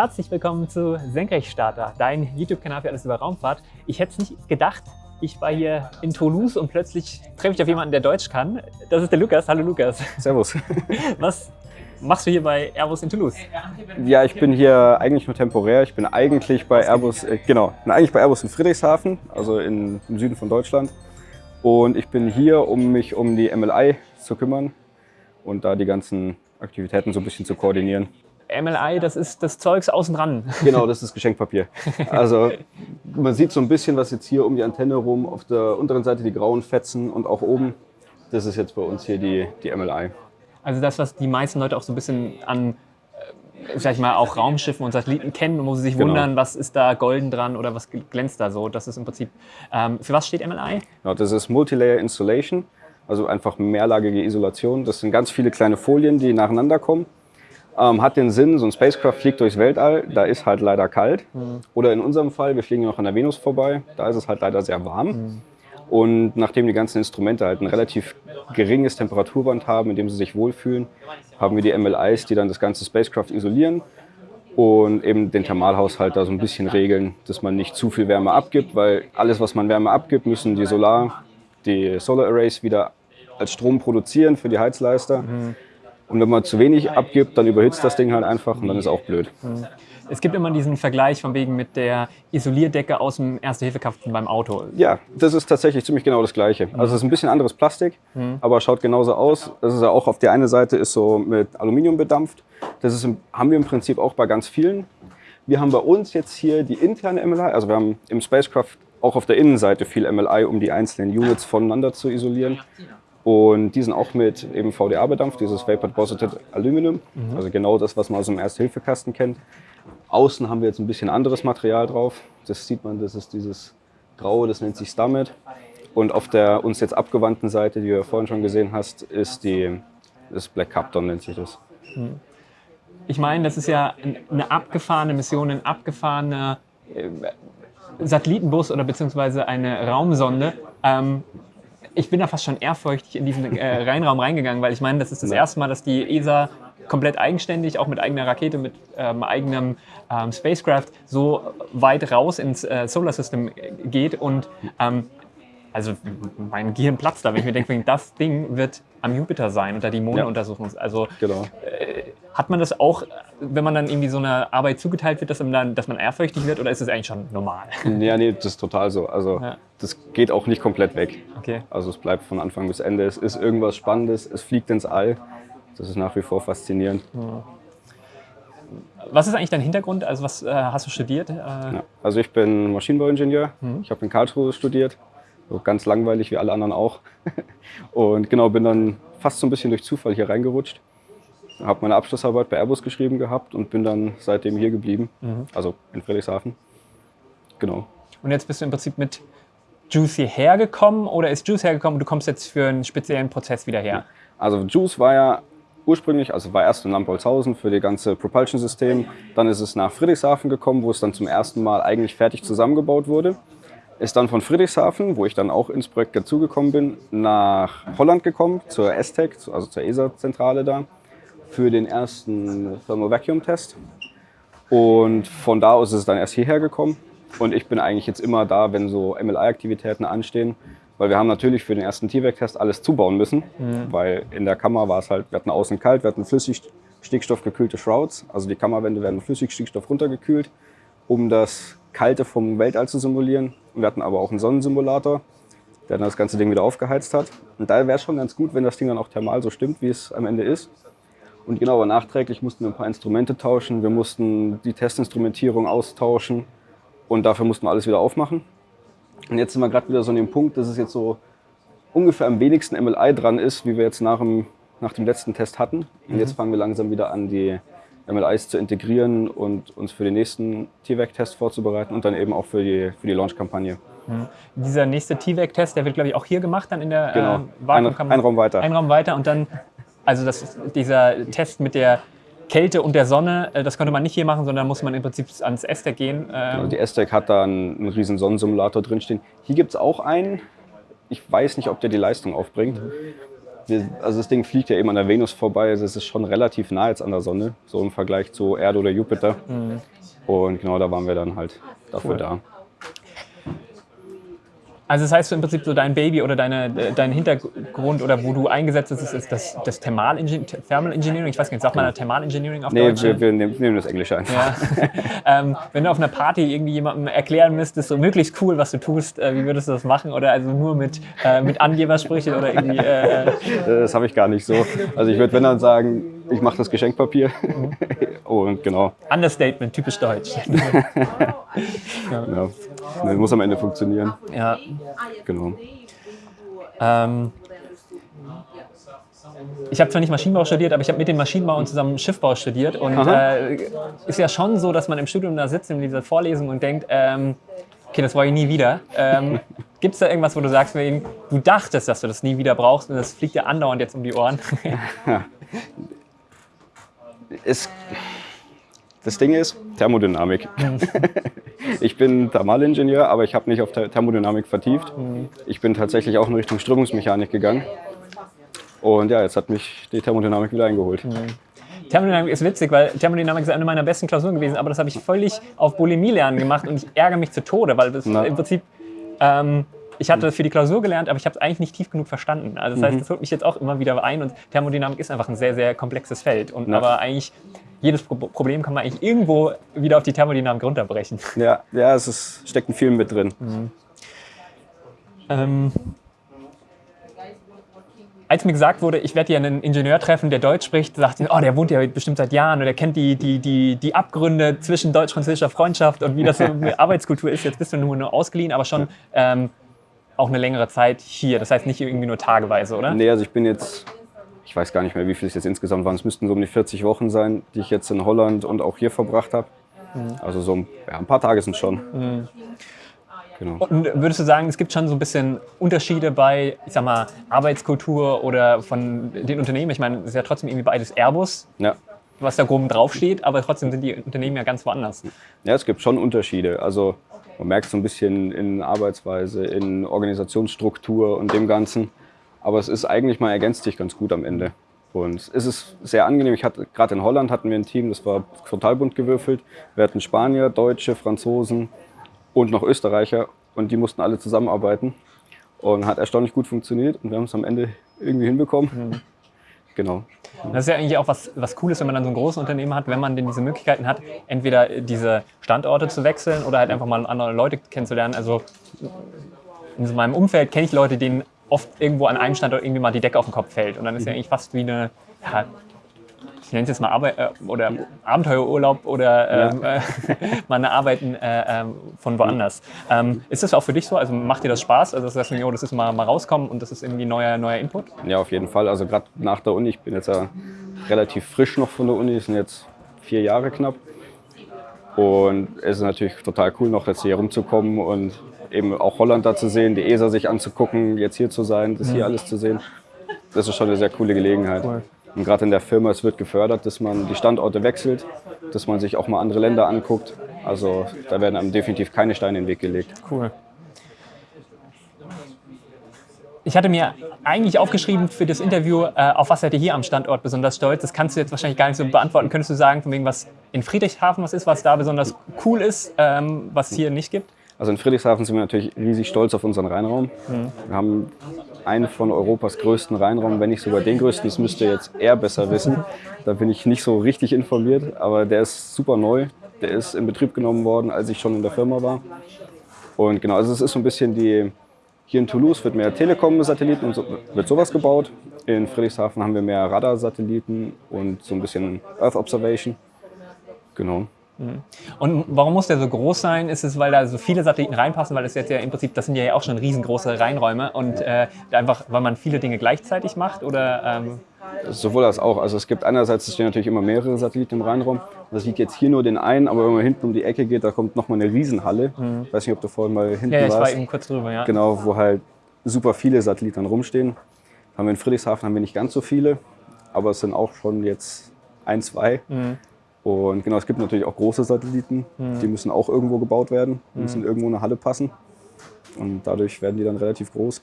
Herzlich willkommen zu Senkrechtstarter, dein YouTube-Kanal für alles über Raumfahrt. Ich hätte es nicht gedacht, ich war hier in Toulouse und plötzlich treffe ich auf jemanden, der Deutsch kann. Das ist der Lukas. Hallo Lukas. Servus. Was machst du hier bei Airbus in Toulouse? Ja, ich bin hier eigentlich nur temporär. Ich bin eigentlich bei Airbus, äh, genau, bin eigentlich bei Airbus in Friedrichshafen, also in, im Süden von Deutschland. Und ich bin hier, um mich um die MLI zu kümmern und da die ganzen Aktivitäten so ein bisschen zu koordinieren. MLI, das ist das Zeugs außen dran. Genau, das ist Geschenkpapier. Also man sieht so ein bisschen was jetzt hier um die Antenne rum, auf der unteren Seite die grauen Fetzen und auch oben. Das ist jetzt bei uns hier die, die MLI. Also das, was die meisten Leute auch so ein bisschen an, äh, sag ich mal, auch Raumschiffen und Satelliten kennen, wo sie sich Genau. wundern, was ist da golden dran oder was glänzt da so. Das ist im Prinzip, ähm, für was steht MLI? Genau, das ist Multilayer Installation, also einfach mehrlagige Isolation. Das sind ganz viele kleine Folien, die nacheinander kommen. Ähm, hat den Sinn, so ein Spacecraft fliegt durchs Weltall, da ist halt leider kalt. Oder in unserem Fall, wir fliegen noch an der Venus vorbei, da ist es halt leider sehr warm. Und nachdem die ganzen Instrumente halt ein relativ geringes Temperaturband haben, in dem sie sich wohlfühlen, haben wir die MLIs, die dann das ganze Spacecraft isolieren und eben den Thermalhaushalt da so ein bisschen regeln, dass man nicht zu viel Wärme abgibt, weil alles, was man Wärme abgibt, müssen die Solar, die Solar Arrays wieder als Strom produzieren für die Heizleister. Und wenn man zu wenig abgibt, dann überhitzt das Ding halt einfach und dann ist auch blöd. Es gibt immer diesen Vergleich von wegen mit der Isolierdecke aus dem Erste-Hilfe-Kasten beim Auto. Ja, das ist tatsächlich ziemlich genau das Gleiche. Also es ist ein bisschen anderes Plastik, aber schaut genauso aus. Das ist ja auch auf der einen Seite ist so mit Aluminium bedampft. Das ist, haben wir im Prinzip auch bei ganz vielen. Wir haben bei uns jetzt hier die interne MLI, also wir haben im Spacecraft auch auf der Innenseite viel MLI, um die einzelnen Units voneinander zu isolieren. Und die sind auch mit eben VDA bedampft, dieses Vapor Deposited Aluminum, also genau das, was man aus dem Erste-Hilfe-Kasten kennt. Außen haben wir jetzt ein bisschen anderes Material drauf. Das sieht man, das ist dieses Graue, das nennt sich Stammet. Und auf der uns jetzt abgewandten Seite, die du ja vorhin schon gesehen hast, ist die, das Black Capton nennt sich das. Ich meine, das ist ja eine abgefahrene Mission, ein abgefahrener äh, Satellitenbus oder beziehungsweise eine Raumsonde. Ähm, ich bin da fast schon ehrfurchtig in diesen äh, Rheinraum reingegangen, weil ich meine, das ist das Ja. erste Mal, dass die ESA komplett eigenständig, auch mit eigener Rakete, mit ähm, eigenem ähm, Spacecraft so weit raus ins äh, Solar System geht und ähm, also mein Gehirn platzt da, wenn ich mir denke, das Ding wird am Jupiter sein und da die Monde Ja. untersuchen. Also Genau. hat man das auch, wenn man dann irgendwie so eine Arbeit zugeteilt wird, dass man, dann, dass man ehrfürchtig wird oder ist es eigentlich schon normal? Ja, nee, das ist total so. Also Ja. Das geht auch nicht komplett weg. Okay. Also es bleibt von Anfang bis Ende. Es ist irgendwas Spannendes, es fliegt ins All. Das ist nach wie vor faszinierend. Was ist eigentlich dein Hintergrund? Also was äh, hast du studiert? Äh, Ja. Also ich bin Maschinenbauingenieur. Ich habe in Karlsruhe studiert. So ganz langweilig wie alle anderen auch. Und genau, bin dann fast so ein bisschen durch Zufall hier reingerutscht. Habe meine Abschlussarbeit bei Airbus geschrieben gehabt und bin dann seitdem hier geblieben. Also in Friedrichshafen. Genau. Und jetzt bist du im Prinzip mit Juice hierher gekommen oder ist Juice hergekommen und du kommst jetzt für einen speziellen Prozess wieder her? Also Juice war ja ursprünglich, also war erst in Lampolzhausen für das ganze Propulsion-System. Dann ist es nach Friedrichshafen gekommen, wo es dann zum ersten Mal eigentlich fertig zusammengebaut wurde. Ist dann von Friedrichshafen, wo ich dann auch ins Projekt dazugekommen bin, nach Holland gekommen, zur ESTEC, also zur ESA-Zentrale da, für den ersten Thermal Vacuum Test. Und von da aus ist es dann erst hierher gekommen. Und ich bin eigentlich jetzt immer da, wenn so MLI-Aktivitäten anstehen. Weil wir haben natürlich für den ersten TVAC-Test alles zubauen müssen. Weil in der Kammer war es halt, wir hatten außen kalt, wir hatten flüssig stickstoffgekühlte Shrouds. Also die Kammerwände werden mit Flüssigstickstoff runtergekühlt, um das Kalte vom Weltall zu simulieren. Und wir hatten aber auch einen Sonnensimulator, der dann das ganze Ding wieder aufgeheizt hat. Und da wäre es schon ganz gut, wenn das Ding dann auch thermal so stimmt, wie es am Ende ist. Und genau, aber nachträglich mussten wir ein paar Instrumente tauschen. Wir mussten die Testinstrumentierung austauschen und dafür mussten wir alles wieder aufmachen. Und jetzt sind wir gerade wieder so an dem Punkt, dass es jetzt so ungefähr am wenigsten MLI dran ist, wie wir jetzt nach dem, nach dem letzten Test hatten. Und jetzt fangen wir langsam wieder an, die MLIs zu integrieren und uns für den nächsten TVAC-Test vorzubereiten und dann eben auch für die, für die Launch-Kampagne. Dieser nächste TVAC-Test, der wird, glaube ich, auch hier gemacht, dann in der Genau. äh, Ein, ein Raum weiter. Ein Raum weiter und dann, also das, dieser Test mit der Kälte und der Sonne, äh, das konnte man nicht hier machen, sondern muss man im Prinzip ans Ester gehen. Ähm, die ESTEC hat da einen, einen riesen Sonnensimulator drinstehen. Hier gibt es auch einen. Ich weiß nicht, ob der die Leistung aufbringt. also das Ding fliegt ja eben an der Venus vorbei. Also es ist schon relativ nah jetzt an der Sonne, so im Vergleich zu Erde oder Jupiter. Und genau da waren wir dann halt dafür Cool. da. Also das heißt so im Prinzip so dein Baby oder deine, äh, dein Hintergrund oder wo du eingesetzt bist, ist, ist das, das Thermalingen- Thermal Engineering. Ich weiß gar nicht, sagt man da Thermal Engineering auf Nee, Deutsch? wir, wir nehmen, nehmen das Englische einfach. Ja. ähm, wenn du auf einer Party irgendwie jemandem erklären müsstest, so möglichst cool, was du tust, äh, wie würdest du das machen? Oder also nur mit, äh, mit Angebersprüchen oder irgendwie. Äh, äh, Das habe ich gar nicht so. Also ich würde, wenn dann sagen, ich mache das Geschenkpapier. Und genau, Understatement, typisch deutsch. ja. Nee, muss am Ende funktionieren. ja. Genau. Ähm, ich habe zwar nicht Maschinenbau studiert, aber ich habe mit den Maschinenbauern zusammen Schiffbau studiert. Und äh, ist ja schon so, dass man im Studium da sitzt in dieser Vorlesung und denkt, ähm, okay, das wollte ich nie wieder. Ähm, Gibt es da irgendwas, wo du sagst, du dachtest, dass du das nie wieder brauchst und das fliegt dir andauernd jetzt um die Ohren? Es, das Ding ist Thermodynamik. ich bin Thermalingenieur, aber ich habe nicht auf Ther- Thermodynamik vertieft. Ich bin tatsächlich auch in Richtung Strömungsmechanik gegangen. Und ja, jetzt hat mich die Thermodynamik wieder eingeholt. Thermodynamik ist witzig, weil Thermodynamik ist eine meiner besten Klausuren gewesen, aber das habe ich völlig auf Bulimie lernen gemacht und ich ärgere mich zu Tode, weil das Na. im Prinzip, ähm, ich hatte das für die Klausur gelernt, aber ich habe es eigentlich nicht tief genug verstanden. Also das heißt, das holt mich jetzt auch immer wieder ein und Thermodynamik ist einfach ein sehr, sehr komplexes Feld. Und Na. aber eigentlich jedes Pro Problem kann man eigentlich irgendwo wieder auf die Thermodynamik runterbrechen. Ja, ja es ist, steckt in viel mit drin. Ähm, als mir gesagt wurde, ich werde hier einen Ingenieur treffen, der Deutsch spricht, sagte ich, oh, der wohnt ja bestimmt seit Jahren und er kennt die, die, die, die Abgründe zwischen deutsch-französischer Freundschaft und wie das so eine Arbeitskultur ist. Jetzt bist du nur, nur ausgeliehen, aber schon ähm, auch eine längere Zeit hier. Das heißt nicht irgendwie nur tageweise, oder? Nee, also ich bin jetzt, ich weiß gar nicht mehr, wie viel es jetzt insgesamt waren. Es müssten so um die 40 Wochen sein, die ich jetzt in Holland und auch hier verbracht habe. Also so ein, ja, ein paar Tage sind schon. Genau. Und würdest du sagen, es gibt schon so ein bisschen Unterschiede bei, ich sag mal, Arbeitskultur oder von den Unternehmen? Ich meine, es ist ja trotzdem irgendwie beides Airbus, Ja. was da grob draufsteht, aber trotzdem sind die Unternehmen ja ganz woanders. ja, es gibt schon Unterschiede. Also man merkt so ein bisschen in Arbeitsweise, in Organisationsstruktur und dem Ganzen. Aber es ist eigentlich mal ergänzt sich ganz gut am Ende. Und es ist sehr angenehm. Ich hatte gerade in Holland hatten wir ein Team, das war total bunt gewürfelt. Wir hatten Spanier, Deutsche, Franzosen und noch Österreicher und die mussten alle zusammenarbeiten. Und hat erstaunlich gut funktioniert und wir haben es am Ende irgendwie hinbekommen. Genau. Das ist ja eigentlich auch was, was Cooles, wenn man dann so ein großes Unternehmen hat, wenn man denn diese Möglichkeiten hat, entweder diese Standorte zu wechseln oder halt einfach mal andere Leute kennenzulernen. Also in so meinem Umfeld kenne ich Leute, denen oft irgendwo an einem Standort irgendwie mal die Decke auf den Kopf fällt. Und dann ist ja eigentlich fast wie eine, ja, ich nenne es jetzt mal Arbeit, äh, oder Abenteuerurlaub oder ähm, äh, mal eine Arbeiten äh, ähm, von woanders. Ähm, ist das auch für dich so? Also macht dir das Spaß? Also das heißt, jo, das ist mal, mal rauskommen und das ist irgendwie neuer, neuer Input? Ja, auf jeden Fall. Also gerade nach der Uni, ich bin jetzt ja relativ frisch noch von der Uni, es sind jetzt vier Jahre knapp. Und es ist natürlich total cool, noch jetzt hier rumzukommen und eben auch Holland da zu sehen, die ESA sich anzugucken, jetzt hier zu sein, das hier alles zu sehen. Das ist schon eine sehr coole Gelegenheit. Cool. Und gerade in der Firma, es wird gefördert, dass man die Standorte wechselt, dass man sich auch mal andere Länder anguckt. Also da werden einem definitiv keine Steine in den Weg gelegt. Cool. Ich hatte mir eigentlich aufgeschrieben für das Interview, äh, auf was seid ihr hier am Standort besonders stolz? Das kannst du jetzt wahrscheinlich gar nicht so beantworten. Könntest du sagen, von wegen was in Friedrichshafen was ist, was da besonders cool ist, ähm, was hier nicht gibt? Also in Friedrichshafen sind wir natürlich riesig stolz auf unseren Rheinraum. Wir haben einen von Europas größten Rheinraum, wenn nicht sogar den größten. Das müsst ihr jetzt eher besser wissen. Da bin ich nicht so richtig informiert, aber der ist super neu. Der ist in Betrieb genommen worden, als ich schon in der Firma war. Und genau, also es ist so ein bisschen die, hier in Toulouse wird mehr Telekom-Satelliten und so, wird sowas gebaut. In Friedrichshafen haben wir mehr Radar-Satelliten und so ein bisschen Earth Observation. Genau. Und warum muss der so groß sein? Ist es, weil da so viele Satelliten reinpassen? Weil das jetzt ja im Prinzip, das sind ja auch schon riesengroße Reinräume und äh, einfach, weil man viele Dinge gleichzeitig macht? Oder ähm, Sowohl als auch. Also es gibt einerseits, es stehen natürlich immer mehrere Satelliten im Rheinraum. Das sieht jetzt hier nur den einen, aber wenn man hinten um die Ecke geht, da kommt nochmal eine Riesenhalle. Ich weiß nicht, ob du vorhin mal hinten ja, ich war warst. eben kurz drüber, ja. Genau, wo halt super viele Satelliten rumstehen. Haben wir in Friedrichshafen haben wir nicht ganz so viele, aber es sind auch schon jetzt ein, zwei. Und genau, es gibt natürlich auch große Satelliten, die müssen auch irgendwo gebaut werden, die müssen irgendwo in eine Halle passen. Und dadurch werden die dann relativ groß.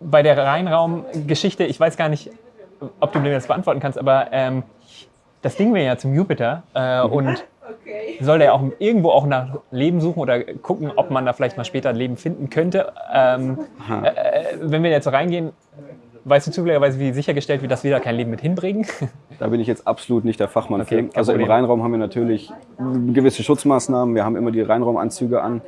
bei der Reinraumgeschichte, ich weiß gar nicht, ob du mir das beantworten kannst, aber ähm, das Ding wäre ja zum Jupiter äh, Mhm. und soll der auch irgendwo auch nach Leben suchen oder gucken, ob man da vielleicht mal später Leben finden könnte. Ähm, äh, wenn wir jetzt so reingehen, weißt du zufälligerweise, wie sichergestellt wird, dass wir da kein Leben mit hinbringen? Da bin ich jetzt absolut nicht der Fachmann Okay, für. Also im. Reinraum haben wir natürlich gewisse Schutzmaßnahmen. Wir haben immer die Reinraumanzüge an,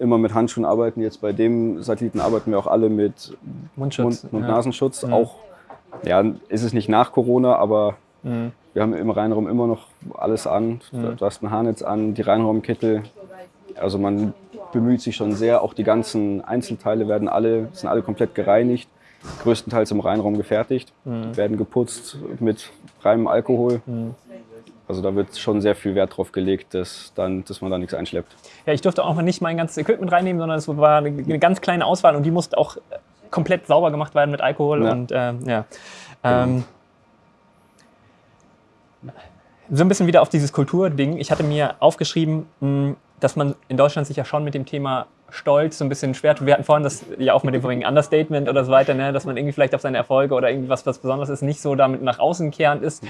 immer mit Handschuhen arbeiten. Jetzt bei dem Satelliten arbeiten wir auch alle mit Mundschutz. Mund- und ja. Nasenschutz. Auch, ja, ist es nicht nach Corona, aber Mhm. wir haben im Reinraum immer noch alles an. Du hast ein Haarnetz an, die Reinraumkittel. Also man bemüht sich schon sehr. Auch die ganzen Einzelteile werden alle, sind alle komplett gereinigt. Größtenteils im Reinraum gefertigt, Mhm. werden geputzt mit reinem Alkohol. Also da wird schon sehr viel Wert drauf gelegt, dass, dann, dass man da nichts einschleppt. Ja, ich durfte auch mal nicht mein ganzes Equipment reinnehmen, sondern es war eine, eine ganz kleine Auswahl und die musste auch äh, komplett sauber gemacht werden mit Alkohol Ja. und ähm, ja. Ähm, so ein bisschen wieder auf dieses Kulturding. Ich hatte mir aufgeschrieben, dass man in Deutschland sich ja schon mit dem Thema Stolz so ein bisschen schwer tut. Wir hatten vorhin das ja auch mit dem vorigen Understatement oder so weiter, ne? dass man irgendwie vielleicht auf seine Erfolge oder irgendwie was, was Besonderes ist, nicht so damit nach außen kehrend ist.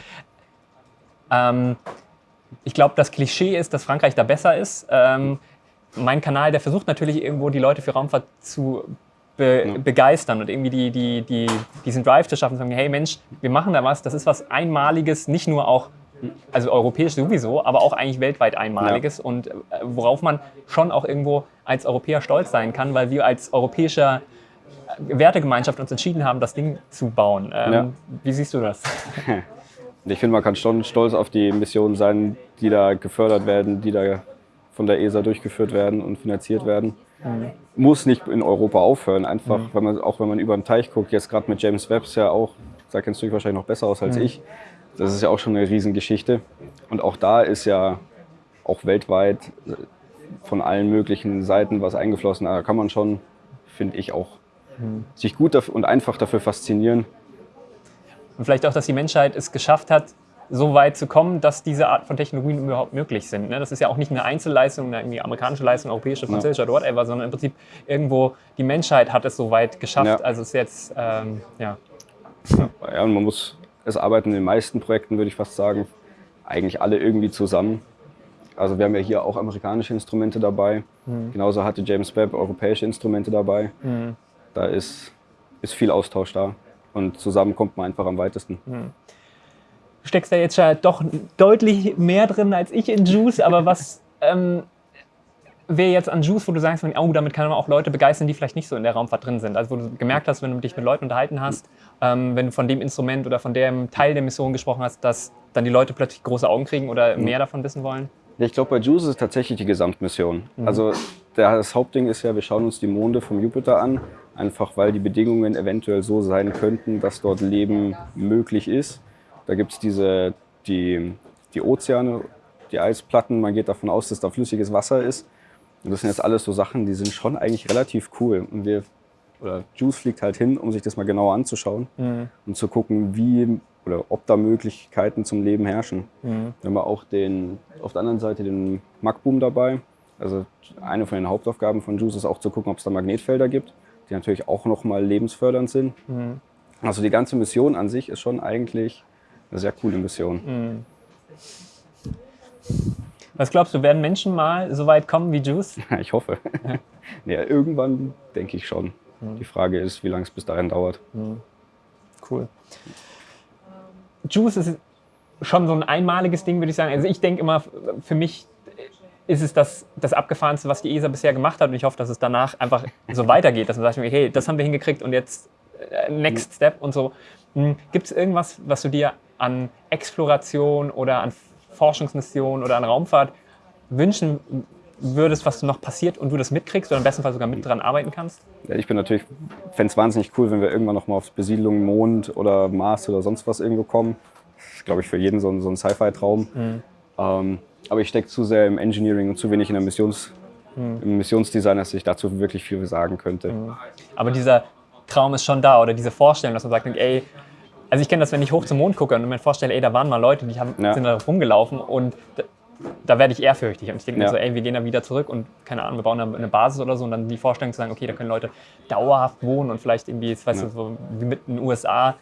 Ähm, ich glaube, das Klischee ist, dass Frankreich da besser ist. Ähm, mein Kanal, der versucht natürlich irgendwo die Leute für Raumfahrt zu be begeistern und irgendwie die, die, die, diesen Drive zu schaffen, zu sagen, hey Mensch, wir machen da was, das ist was Einmaliges, nicht nur auch, also europäisch sowieso, aber auch eigentlich weltweit Einmaliges und äh, worauf man schon auch irgendwo als Europäer stolz sein kann, weil wir als europäischer äh, Wertegemeinschaft uns entschieden haben, das Ding zu bauen. Ähm, Ja. Wie siehst du das? Ich finde, man kann schon stolz auf die Missionen sein, die da gefördert werden, die da von der ESA durchgeführt werden und finanziert werden. Muss nicht in Europa aufhören, einfach, wenn man, auch wenn man über den Teich guckt, jetzt gerade mit James Webb ist ja auch, da kennst du dich wahrscheinlich noch besser aus als ich, das ist ja auch schon eine Riesengeschichte. Und auch da ist ja auch weltweit von allen möglichen Seiten was eingeflossen. Da kann man schon, finde ich, auch sich gut und einfach dafür faszinieren, Und vielleicht auch, dass die Menschheit es geschafft hat, so weit zu kommen, dass diese Art von Technologien überhaupt möglich sind. ne? Das ist ja auch nicht eine Einzelleistung, eine amerikanische Leistung, europäische, französische oder whatever, sondern im Prinzip irgendwo die Menschheit hat es so weit geschafft. Ja. Also es ist jetzt, ähm, ja. Ja, und man muss, es arbeiten in den meisten Projekten, würde ich fast sagen, eigentlich alle irgendwie zusammen. Also wir haben ja hier auch amerikanische Instrumente dabei. Genauso hatte James Webb europäische Instrumente dabei. Da ist, ist viel Austausch da. Und zusammen kommt man einfach am weitesten. Du steckst da jetzt ja doch deutlich mehr drin als ich in Juice, aber was ähm, wäre jetzt an Juice, wo du sagst, oh, damit kann man auch Leute begeistern, die vielleicht nicht so in der Raumfahrt drin sind? Also wo du gemerkt hast, wenn du dich mit Leuten unterhalten hast, ähm, wenn du von dem Instrument oder von dem Teil der Mission gesprochen hast, dass dann die Leute plötzlich große Augen kriegen oder mehr davon wissen wollen? Ich glaube, bei JUICE ist es tatsächlich die Gesamtmission. Also der, das Hauptding ist ja, wir schauen uns die Monde vom Jupiter an, einfach weil die Bedingungen eventuell so sein könnten, dass dort Leben möglich ist. Da gibt es diese, die, die Ozeane, die Eisplatten, man geht davon aus, dass da flüssiges Wasser ist. Und das sind jetzt alles so Sachen, die sind schon eigentlich relativ cool. Und wir, oder JUICE fliegt halt hin, um sich das mal genauer anzuschauen und zu gucken, wie oder ob da Möglichkeiten zum Leben herrschen. Wir haben wir auch den, auf der anderen Seite den Magboom dabei. Also eine von den Hauptaufgaben von JUICE ist auch zu gucken, ob es da Magnetfelder gibt, die natürlich auch nochmal lebensfördernd sind. Also die ganze Mission an sich ist schon eigentlich eine sehr coole Mission. Was glaubst du, werden Menschen mal so weit kommen wie Juice? Ich hoffe. ja, irgendwann denke ich schon. Die Frage ist, wie lange es bis dahin dauert. Cool. Juice ist schon so ein einmaliges Ding, würde ich sagen. Also ich denke immer, für mich ist es das, das Abgefahrenste, was die ESA bisher gemacht hat. Und ich hoffe, dass es danach einfach so weitergeht, dass man sagt, hey, das haben wir hingekriegt und jetzt äh, next step und so. Gibt es irgendwas, was du dir an Exploration oder an Forschungsmission oder an Raumfahrt wünschen würdest, was noch passiert und du das mitkriegst oder im besten Fall sogar mit dran arbeiten kannst? Ja, ich bin natürlich, fände es wahnsinnig cool, wenn wir irgendwann noch mal auf Besiedlung Mond oder Mars oder sonst was irgendwo kommen. Das ist, glaube ich, für jeden so ein, so ein Sci-Fi-Traum. Ähm, aber ich stecke zu sehr im Engineering und zu wenig in der Missions, im Missionsdesign, dass ich dazu wirklich viel sagen könnte. Aber dieser Traum ist schon da oder diese Vorstellung, dass man sagt, ey, also ich kenne das, wenn ich hoch zum Mond gucke und mir vorstelle, ey, da waren mal Leute, die haben, Ja. sind da rumgelaufen und d- da werde ich ehrfürchtig. Und ich denke Ja. mir so, ey, wir gehen da wieder zurück und keine Ahnung, wir bauen da eine Basis oder so und dann die Vorstellung zu sagen, okay, da können Leute dauerhaft wohnen und vielleicht irgendwie, weißt Ja. du, so wie mit den USA,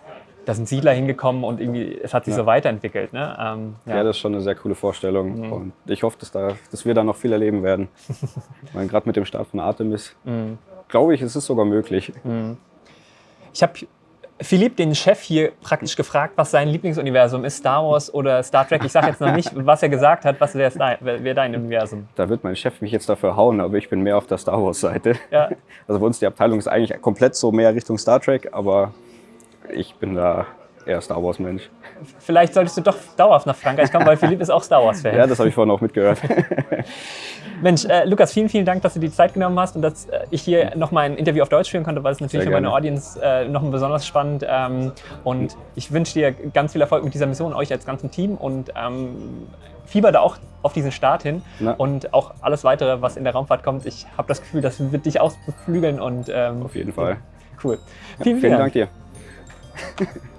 da sind Siedler hingekommen und irgendwie, es hat sich Ja. so weiterentwickelt. Ne? Ähm, Ja. das ist schon eine sehr coole Vorstellung. Mhm. Und ich hoffe, dass, da, dass wir da noch viel erleben werden. Weil gerade mit dem Start von Artemis, Mhm. glaube ich, ist es sogar möglich. Ich habe Philipp, den Chef hier, praktisch gefragt, was sein Lieblingsuniversum ist, Star Wars oder Star Trek. Ich sage jetzt noch nicht, was er gesagt hat, was wäre dein, wär dein Universum. Da wird mein Chef mich jetzt dafür hauen, aber ich bin mehr auf der Star Wars-Seite. Ja. Also bei uns die Abteilung ist eigentlich komplett so mehr Richtung Star Trek, aber ich bin da eher Star Wars-Mensch. Vielleicht solltest du doch dauerhaft nach Frankreich kommen, weil Philipp ist auch Star Wars-Fan. Ja, das habe ich vorhin auch mitgehört. Mensch, äh, Lukas, vielen, vielen Dank, dass du die Zeit genommen hast und dass äh, ich hier nochmal ein Interview auf Deutsch führen konnte, weil es natürlich für meine. Audience äh, noch besonders spannend. Ähm, und ich wünsche dir ganz viel Erfolg mit dieser Mission, euch als ganzem Team und ähm, fieber da auch auf diesen Start hin Na. und auch alles weitere, was in der Raumfahrt kommt. Ich habe das Gefühl, das wird dich ausbeflügeln und ähm, Auf jeden Fall. cool. Vielen, Vielen Dank dir.